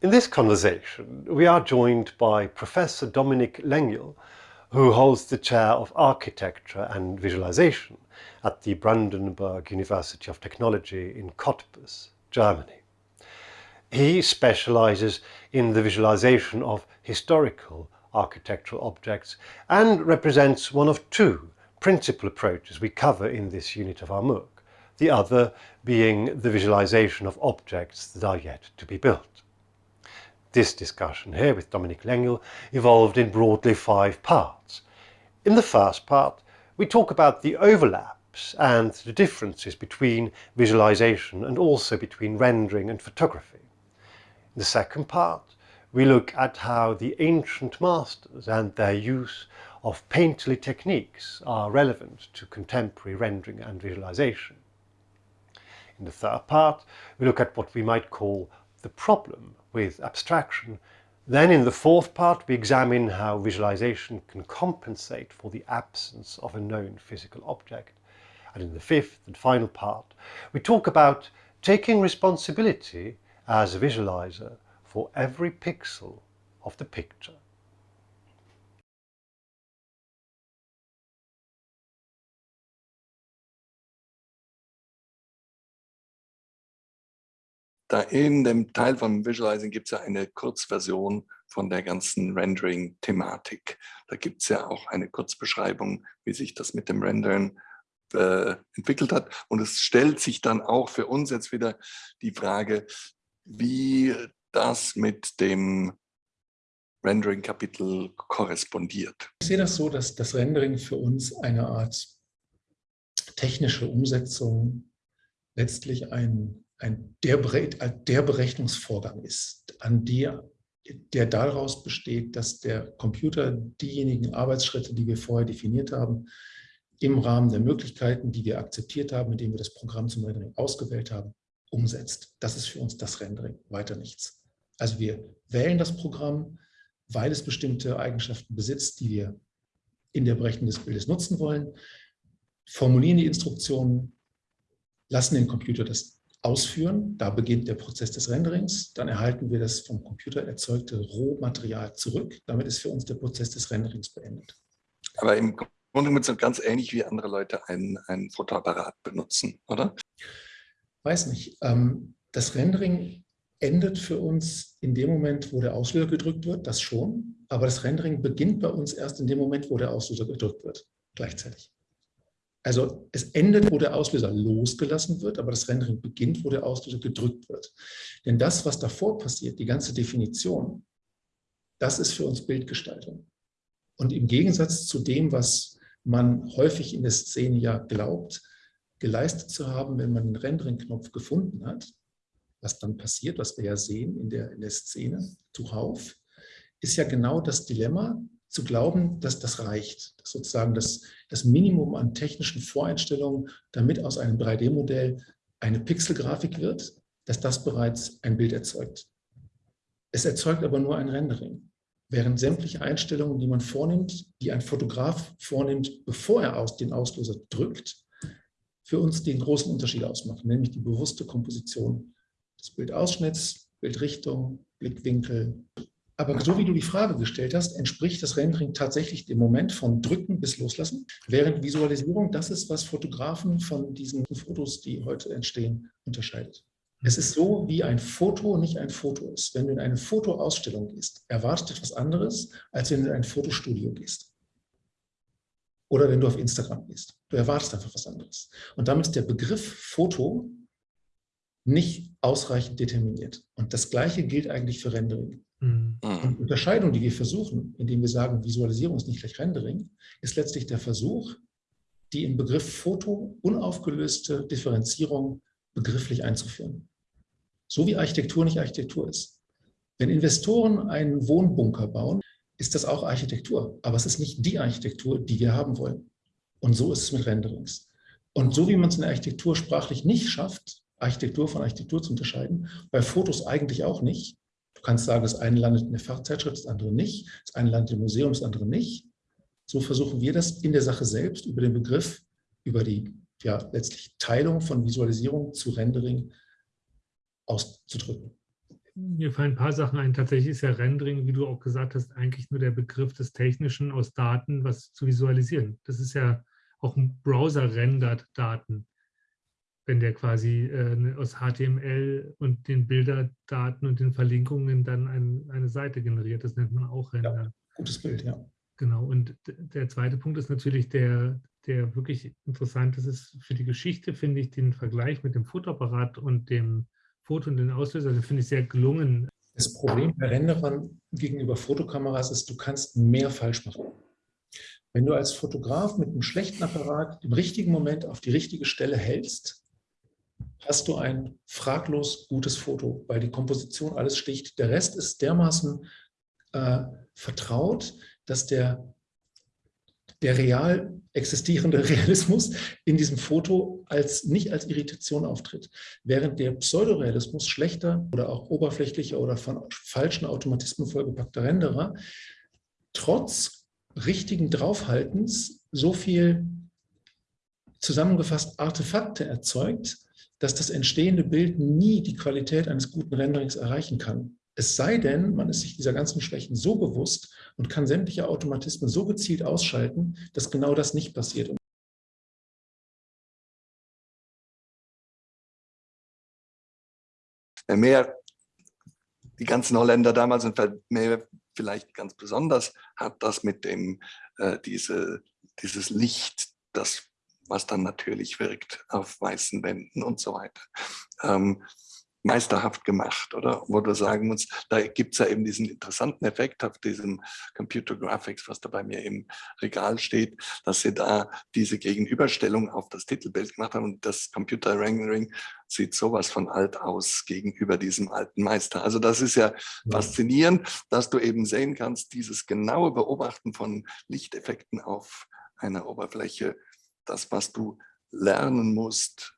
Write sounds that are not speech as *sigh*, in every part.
In this conversation, we are joined by Professor Dominic Lengyel, who holds the chair of architecture and visualization at the Brandenburg University of Technology in Cottbus, Germany. He specializes in the visualization of historical architectural objects and represents one of two principal approaches we cover in this unit of our MOOC, the other being the visualization of objects that are yet to be built. This discussion here with Dominic Lengel evolved in broadly five parts. In the first part, we talk about the overlaps and the differences between visualization and also between rendering and photography. In the second part, we look at how the ancient masters and their use of painterly techniques are relevant to contemporary rendering and visualization. In the third part, we look at what we might call the problem with abstraction. Then in the fourth part, we examine how visualization can compensate for the absence of a known physical object. And in the fifth and final part, we talk about taking responsibility as a visualizer for every pixel of the picture. Da in dem Teil vom Visualizing gibt es ja eine Kurzversion von der ganzen Rendering-Thematik. Da gibt es ja auch eine Kurzbeschreibung, wie sich das mit dem Rendern äh, entwickelt hat. Und es stellt sich dann auch für uns jetzt wieder die Frage, wie das mit dem Rendering-Kapitel korrespondiert. Ich sehe das so, dass das Rendering für uns eine Art technische Umsetzung letztlich ein ein, der, der Berechnungsvorgang ist, an der, der daraus besteht, dass der Computer diejenigen Arbeitsschritte, die wir vorher definiert haben, im Rahmen der Möglichkeiten, die wir akzeptiert haben, indem wir das Programm zum Rendering ausgewählt haben, umsetzt. Das ist für uns das Rendering, weiter nichts. Also wir wählen das Programm, weil es bestimmte Eigenschaften besitzt, die wir in der Berechnung des Bildes nutzen wollen, formulieren die Instruktionen, lassen den Computer das ausführen. Da beginnt der Prozess des Renderings. Dann erhalten wir das vom Computer erzeugte Rohmaterial zurück. Damit ist für uns der Prozess des Renderings beendet. Aber im Grunde genommen ist es ganz ähnlich, wie andere Leute einen, einen Fotoapparat benutzen, oder? Weiß nicht. Ähm, das Rendering endet für uns in dem Moment, wo der Auslöser gedrückt wird, das schon. Aber das Rendering beginnt bei uns erst in dem Moment, wo der Auslöser gedrückt wird, gleichzeitig. Also es endet, wo der Auslöser losgelassen wird, aber das Rendering beginnt, wo der Auslöser gedrückt wird. Denn das, was davor passiert, die ganze Definition, das ist für uns Bildgestaltung. Und im Gegensatz zu dem, was man häufig in der Szene ja glaubt, geleistet zu haben, wenn man den Rendering-Knopf gefunden hat, was dann passiert, was wir ja sehen in der, in der Szene zuhauf, ist ja genau das Dilemma, zu glauben, dass das reicht. Dass sozusagen das, das Minimum an technischen Voreinstellungen, damit aus einem 3D-Modell eine Pixelgrafik wird, dass das bereits ein Bild erzeugt. Es erzeugt aber nur ein Rendering. Während sämtliche Einstellungen, die man vornimmt, die ein Fotograf vornimmt, bevor er aus den Auslöser drückt, für uns den großen Unterschied ausmachen, nämlich die bewusste Komposition des Bildausschnitts, Bildrichtung, Blickwinkel, aber so wie du die Frage gestellt hast, entspricht das Rendering tatsächlich dem Moment von Drücken bis Loslassen, während Visualisierung das ist, was Fotografen von diesen Fotos, die heute entstehen, unterscheidet. Es ist so, wie ein Foto nicht ein Foto ist. Wenn du in eine Fotoausstellung gehst, erwartet etwas anderes, als wenn du in ein Fotostudio gehst. Oder wenn du auf Instagram gehst. Du erwartest einfach was anderes. Und damit ist der Begriff Foto nicht ausreichend determiniert. Und das Gleiche gilt eigentlich für Rendering. Mhm. Und die Unterscheidung, die wir versuchen, indem wir sagen, Visualisierung ist nicht gleich Rendering, ist letztlich der Versuch, die im Begriff Foto unaufgelöste Differenzierung begrifflich einzuführen. So wie Architektur nicht Architektur ist. Wenn Investoren einen Wohnbunker bauen, ist das auch Architektur. Aber es ist nicht die Architektur, die wir haben wollen. Und so ist es mit Renderings. Und so wie man es in der Architektur sprachlich nicht schafft, Architektur von Architektur zu unterscheiden, bei Fotos eigentlich auch nicht, Du kannst sagen, das eine landet in der Fachzeitschrift, das andere nicht. Das eine landet im Museum, das andere nicht. So versuchen wir das in der Sache selbst über den Begriff, über die ja, letztlich Teilung von Visualisierung zu Rendering auszudrücken. mir fallen ein paar Sachen ein. Tatsächlich ist ja Rendering, wie du auch gesagt hast, eigentlich nur der Begriff des Technischen aus Daten, was zu visualisieren. Das ist ja auch ein Browser rendert Daten, wenn der quasi äh, aus HTML und den Bilderdaten und den Verlinkungen dann ein, eine Seite generiert. Das nennt man auch Render. Ja, gutes Bild, ja. Genau. Und der zweite Punkt ist natürlich der, der wirklich interessant ist, ist für die Geschichte, finde ich, den Vergleich mit dem Fotoapparat und dem Foto und den Auslöser, den finde ich sehr gelungen. Das Problem bei Renderern gegenüber Fotokameras ist, du kannst mehr falsch machen. Wenn du als Fotograf mit einem schlechten Apparat im richtigen Moment auf die richtige Stelle hältst, hast du ein fraglos gutes Foto, weil die Komposition alles sticht. Der Rest ist dermaßen äh, vertraut, dass der, der real existierende *laughs* Realismus in diesem Foto als, nicht als Irritation auftritt. Während der Pseudorealismus schlechter oder auch oberflächlicher oder von falschen Automatismen vollgepackter Renderer trotz richtigen Draufhaltens so viel zusammengefasst Artefakte erzeugt, dass das entstehende Bild nie die Qualität eines guten Renderings erreichen kann. Es sei denn, man ist sich dieser ganzen Schwächen so bewusst und kann sämtliche Automatismen so gezielt ausschalten, dass genau das nicht passiert. Mehr die ganzen Holländer damals und mehr vielleicht ganz besonders hat das mit dem, äh, diese, dieses Licht, das, was dann natürlich wirkt auf weißen Wänden und so weiter. Ähm, meisterhaft gemacht, oder? Wo du sagen musst, da gibt es ja eben diesen interessanten Effekt auf diesem Computer Graphics, was da bei mir im Regal steht, dass sie da diese Gegenüberstellung auf das Titelbild gemacht haben und das Computer Rendering sieht sowas von alt aus gegenüber diesem alten Meister. Also das ist ja, ja faszinierend, dass du eben sehen kannst, dieses genaue Beobachten von Lichteffekten auf einer Oberfläche, das, was du lernen musst,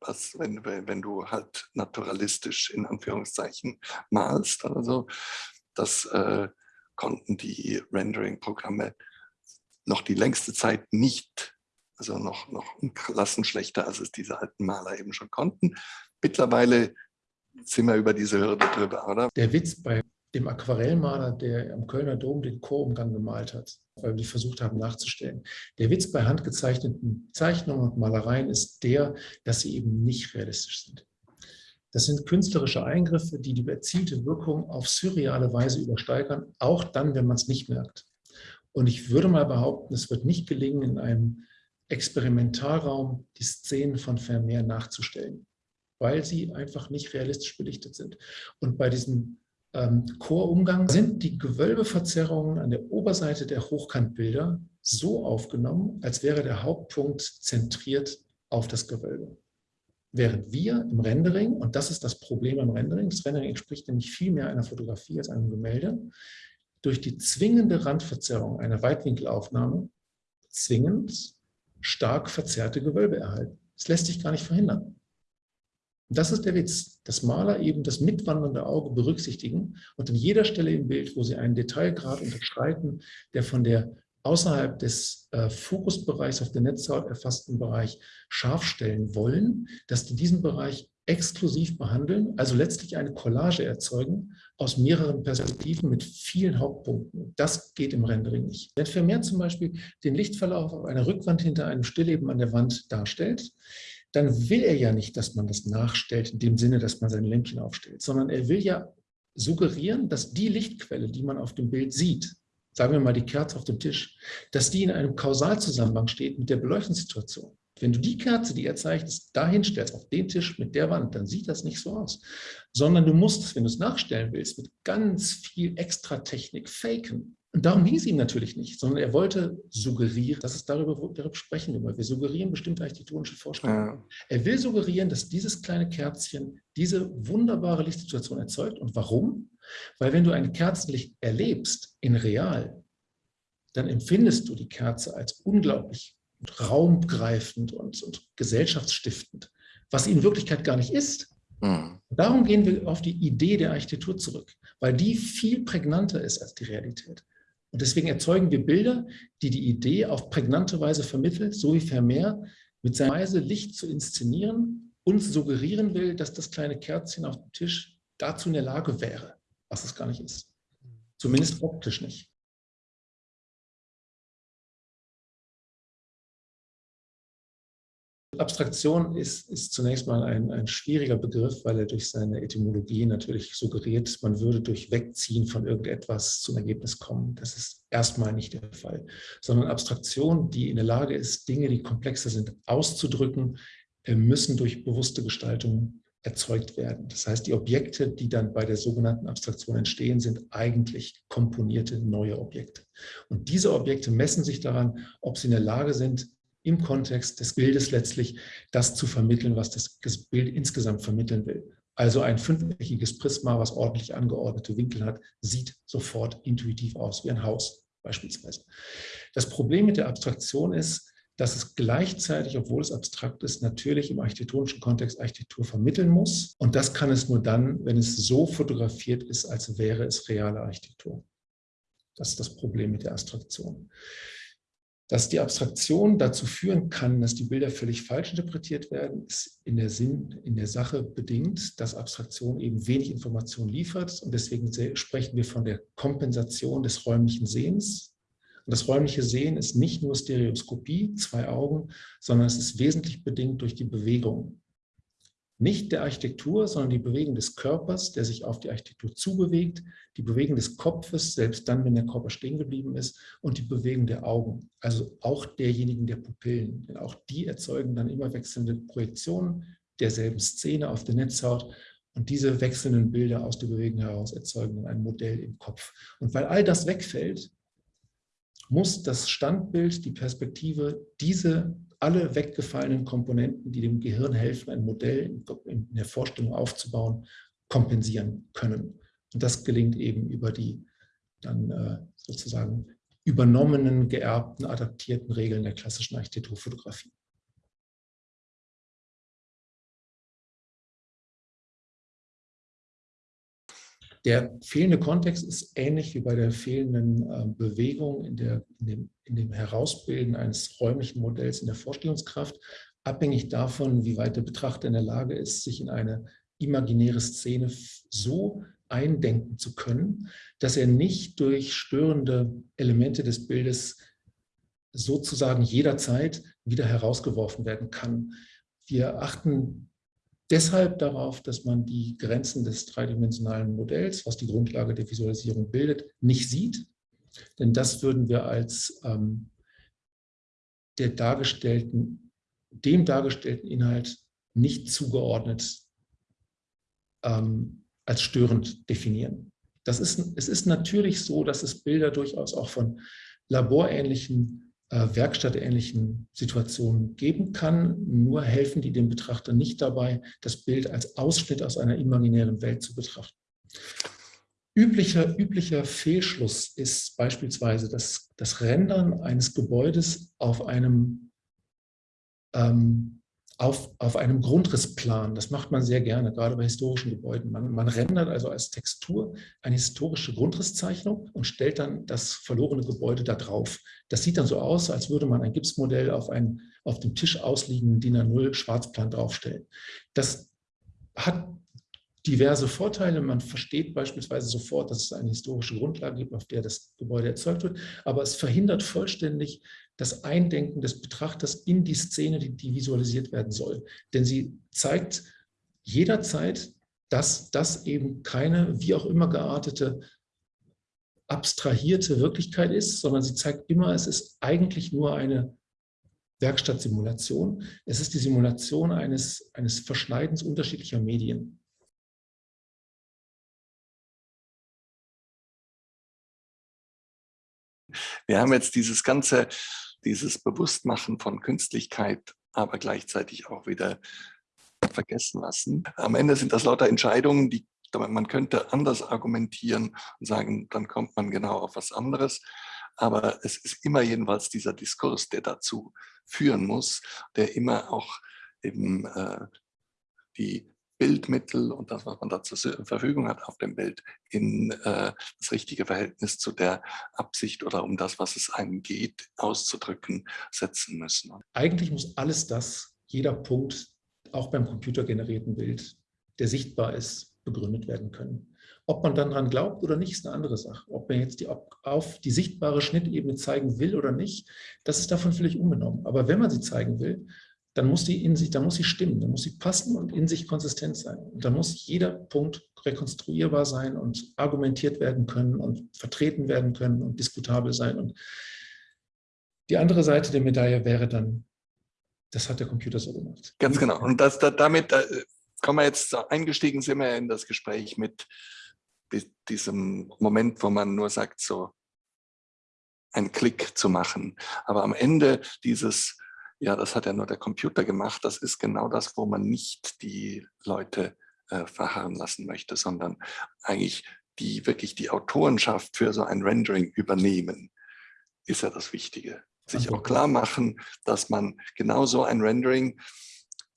was, wenn, wenn du halt naturalistisch in Anführungszeichen malst oder so, das äh, konnten die Rendering-Programme noch die längste Zeit nicht, also noch, noch Klassen schlechter, als es diese alten Maler eben schon konnten. Mittlerweile sind wir über diese Hürde drüber, oder? Der Witz bei dem Aquarellmaler, der am Kölner Dom den Chorumgang gemalt hat, weil wir die versucht haben nachzustellen. Der Witz bei handgezeichneten Zeichnungen und Malereien ist der, dass sie eben nicht realistisch sind. Das sind künstlerische Eingriffe, die die erzielte Wirkung auf surreale Weise übersteigern, auch dann, wenn man es nicht merkt. Und ich würde mal behaupten, es wird nicht gelingen, in einem Experimentalraum die Szenen von Vermeer nachzustellen, weil sie einfach nicht realistisch belichtet sind. Und bei diesem ähm, Chorumgang sind die Gewölbeverzerrungen an der Oberseite der Hochkantbilder so aufgenommen, als wäre der Hauptpunkt zentriert auf das Gewölbe. Während wir im Rendering, und das ist das Problem am Rendering, das Rendering entspricht nämlich viel mehr einer Fotografie als einem Gemälde, durch die zwingende Randverzerrung einer Weitwinkelaufnahme zwingend stark verzerrte Gewölbe erhalten. Das lässt sich gar nicht verhindern. Das ist der Witz, dass Maler eben das mitwandernde Auge berücksichtigen und an jeder Stelle im Bild, wo sie einen Detailgrad unterschreiten, der von der außerhalb des äh, Fokusbereichs auf der Netzhaut erfassten Bereich scharf stellen wollen, dass die diesen Bereich exklusiv behandeln, also letztlich eine Collage erzeugen aus mehreren Perspektiven mit vielen Hauptpunkten. Das geht im Rendering nicht. Wenn Vermeer zum Beispiel den Lichtverlauf auf einer Rückwand hinter einem Stillleben an der Wand darstellt, dann will er ja nicht, dass man das nachstellt, in dem Sinne, dass man sein Lämpchen aufstellt, sondern er will ja suggerieren, dass die Lichtquelle, die man auf dem Bild sieht, sagen wir mal die Kerze auf dem Tisch, dass die in einem Kausalzusammenhang steht mit der Beleuchtungssituation. Wenn du die Kerze, die er zeichnet, dahin stellst, auf den Tisch mit der Wand, dann sieht das nicht so aus. Sondern du musst es, wenn du es nachstellen willst, mit ganz viel Extratechnik faken. Und darum hieß ihm natürlich nicht, sondern er wollte suggerieren, dass es darüber, darüber sprechen wir Wir suggerieren bestimmte architektonische Vorstellungen. Ja. Er will suggerieren, dass dieses kleine Kerzchen diese wunderbare Lichtsituation erzeugt. Und warum? Weil wenn du ein Kerzenlicht erlebst, in real, dann empfindest du die Kerze als unglaublich raumgreifend und, und gesellschaftsstiftend, was sie in Wirklichkeit gar nicht ist. Mhm. Darum gehen wir auf die Idee der Architektur zurück, weil die viel prägnanter ist als die Realität. Und deswegen erzeugen wir Bilder, die die Idee auf prägnante Weise vermittelt, so wie Vermeer mit seiner Weise Licht zu inszenieren, uns suggerieren will, dass das kleine Kerzchen auf dem Tisch dazu in der Lage wäre, was es gar nicht ist. Zumindest optisch nicht. Abstraktion ist, ist zunächst mal ein, ein schwieriger Begriff, weil er durch seine Etymologie natürlich suggeriert, man würde durch Wegziehen von irgendetwas zum Ergebnis kommen. Das ist erstmal nicht der Fall, sondern Abstraktion, die in der Lage ist, Dinge, die komplexer sind, auszudrücken, äh, müssen durch bewusste Gestaltung erzeugt werden. Das heißt, die Objekte, die dann bei der sogenannten Abstraktion entstehen, sind eigentlich komponierte neue Objekte. Und diese Objekte messen sich daran, ob sie in der Lage sind, im Kontext des Bildes letztlich das zu vermitteln, was das Bild insgesamt vermitteln will. Also ein fünfeckiges Prisma, was ordentlich angeordnete Winkel hat, sieht sofort intuitiv aus wie ein Haus beispielsweise. Das Problem mit der Abstraktion ist, dass es gleichzeitig, obwohl es abstrakt ist, natürlich im architektonischen Kontext Architektur vermitteln muss. Und das kann es nur dann, wenn es so fotografiert ist, als wäre es reale Architektur. Das ist das Problem mit der Abstraktion dass die Abstraktion dazu führen kann, dass die Bilder völlig falsch interpretiert werden, ist in der Sinn, in der Sache bedingt, dass Abstraktion eben wenig Information liefert und deswegen sprechen wir von der Kompensation des räumlichen Sehens. Und das räumliche Sehen ist nicht nur Stereoskopie, zwei Augen, sondern es ist wesentlich bedingt durch die Bewegung nicht der Architektur, sondern die Bewegung des Körpers, der sich auf die Architektur zubewegt, die Bewegung des Kopfes, selbst dann, wenn der Körper stehen geblieben ist, und die Bewegung der Augen, also auch derjenigen der Pupillen. Denn auch die erzeugen dann immer wechselnde Projektionen derselben Szene auf der Netzhaut und diese wechselnden Bilder aus der Bewegung heraus erzeugen dann ein Modell im Kopf. Und weil all das wegfällt, muss das Standbild, die Perspektive, diese alle weggefallenen Komponenten, die dem Gehirn helfen, ein Modell in der Vorstellung aufzubauen, kompensieren können. Und das gelingt eben über die dann äh, sozusagen übernommenen, geerbten, adaptierten Regeln der klassischen Architekturfotografie. Der fehlende Kontext ist ähnlich wie bei der fehlenden äh, Bewegung in, der, in, dem, in dem Herausbilden eines räumlichen Modells in der Vorstellungskraft, abhängig davon, wie weit der Betrachter in der Lage ist, sich in eine imaginäre Szene so eindenken zu können, dass er nicht durch störende Elemente des Bildes sozusagen jederzeit wieder herausgeworfen werden kann. Wir achten deshalb darauf, dass man die Grenzen des dreidimensionalen Modells, was die Grundlage der Visualisierung bildet, nicht sieht. Denn das würden wir als ähm, der dargestellten, dem dargestellten Inhalt nicht zugeordnet ähm, als störend definieren. Das ist, es ist natürlich so, dass es Bilder durchaus auch von laborähnlichen äh, werkstattähnlichen Situationen geben kann. Nur helfen die dem Betrachter nicht dabei, das Bild als Ausschnitt aus einer imaginären Welt zu betrachten. Üblicher, üblicher Fehlschluss ist beispielsweise das, das Rendern eines Gebäudes auf einem ähm, auf, auf einem Grundrissplan. Das macht man sehr gerne, gerade bei historischen Gebäuden. Man, man rendert also als Textur eine historische Grundrisszeichnung und stellt dann das verlorene Gebäude da drauf. Das sieht dann so aus, als würde man ein Gipsmodell auf einen auf dem Tisch ausliegenden DIN A0 Schwarzplan draufstellen. Das hat diverse Vorteile. Man versteht beispielsweise sofort, dass es eine historische Grundlage gibt, auf der das Gebäude erzeugt wird, aber es verhindert vollständig das Eindenken des Betrachters in die Szene, die, die visualisiert werden soll. Denn sie zeigt jederzeit, dass das eben keine wie auch immer geartete abstrahierte Wirklichkeit ist, sondern sie zeigt immer, es ist eigentlich nur eine Werkstattsimulation. Es ist die Simulation eines, eines Verschneidens unterschiedlicher Medien. Wir haben jetzt dieses ganze, dieses Bewusstmachen von Künstlichkeit, aber gleichzeitig auch wieder vergessen lassen. Am Ende sind das lauter Entscheidungen, die man könnte anders argumentieren und sagen, dann kommt man genau auf was anderes. Aber es ist immer jedenfalls dieser Diskurs, der dazu führen muss, der immer auch eben äh, die Bildmittel und das, was man da zur Verfügung hat auf dem Bild, in äh, das richtige Verhältnis zu der Absicht oder um das, was es einem geht, auszudrücken, setzen müssen. Eigentlich muss alles das, jeder Punkt, auch beim computergenerierten Bild, der sichtbar ist, begründet werden können. Ob man dann daran glaubt oder nicht, ist eine andere Sache. Ob man jetzt die, auf die sichtbare Schnittebene zeigen will oder nicht, das ist davon völlig unbenommen. Aber wenn man sie zeigen will, dann muss die in sich, dann muss sie stimmen, dann muss sie passen und in sich konsistent sein. Und dann muss jeder Punkt rekonstruierbar sein und argumentiert werden können und vertreten werden können und diskutabel sein. Und die andere Seite der Medaille wäre dann, das hat der Computer so gemacht. Ganz genau. Und das, da, damit da, kommen wir jetzt eingestiegen, sind wir in das Gespräch mit diesem Moment, wo man nur sagt, so einen Klick zu machen. Aber am Ende dieses, ja, das hat ja nur der Computer gemacht, das ist genau das, wo man nicht die Leute äh, verharren lassen möchte, sondern eigentlich die wirklich die Autorenschaft für so ein Rendering übernehmen, ist ja das Wichtige. Sich auch klar machen, dass man genau so ein Rendering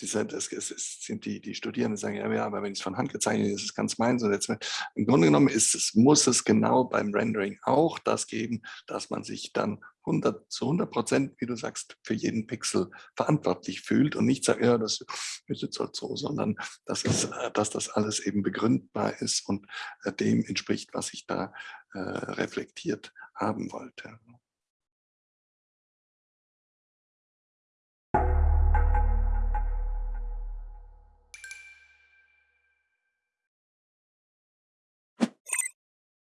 diese, das, das sind die, die Studierenden sagen, ja, ja, aber wenn ich es von Hand gezeichnet ist es ganz meins. Und jetzt, Im Grunde genommen ist es, muss es genau beim Rendering auch das geben, dass man sich dann 100, zu 100 Prozent, wie du sagst, für jeden Pixel verantwortlich fühlt und nicht sagt, ja, das ist jetzt halt so, sondern dass, es, äh, dass das alles eben begründbar ist und äh, dem entspricht, was ich da äh, reflektiert haben wollte.